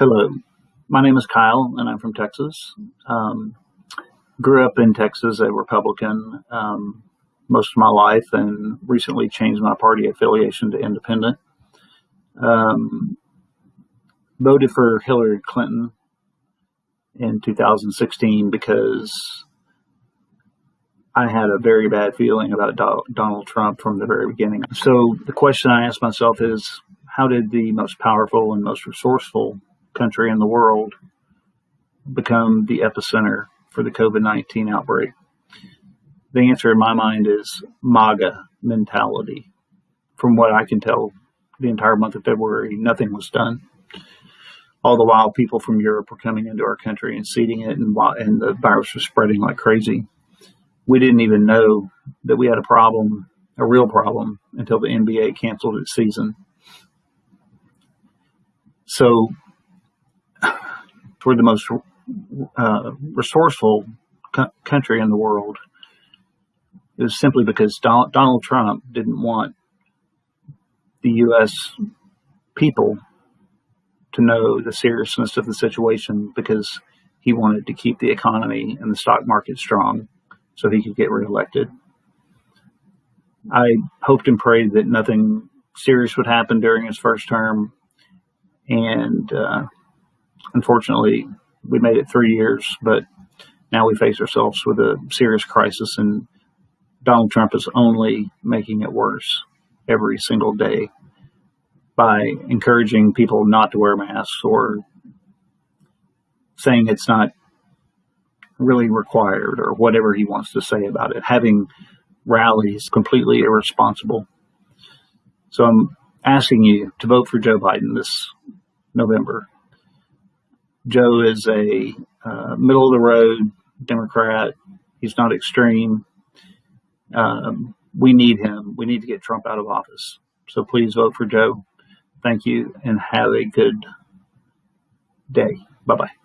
Hello, my name is Kyle, and I'm from Texas. Um, grew up in Texas, a Republican um, most of my life, and recently changed my party affiliation to independent. Um, voted for Hillary Clinton in 2016 because I had a very bad feeling about Donald Trump from the very beginning. So the question I ask myself is, how did the most powerful and most resourceful country in the world become the epicenter for the COVID 19 outbreak? The answer in my mind is MAGA mentality. From what I can tell, the entire month of February, nothing was done. All the while, people from Europe were coming into our country and seeding it, and, and the virus was spreading like crazy. We didn't even know that we had a problem, a real problem, until the NBA canceled its season. So we're the most uh, resourceful co- country in the world it was simply because Donald, Donald Trump didn't want the U.S. people to know the seriousness of the situation because he wanted to keep the economy and the stock market strong so he could get reelected. I hoped and prayed that nothing serious would happen during his first term, and uh, unfortunately, we made it three years, but now we face ourselves with a serious crisis, and Donald Trump is only making it worse every single day by encouraging people not to wear masks or saying it's not really required or whatever he wants to say about it, having rallies completely irresponsible. So I'm asking you to vote for Joe Biden this November. Joe is a uh, middle of the road Democrat. He's not extreme. Um, we need him. We need to get Trump out of office. So please vote for Joe. Thank you and have a good day. Bye bye.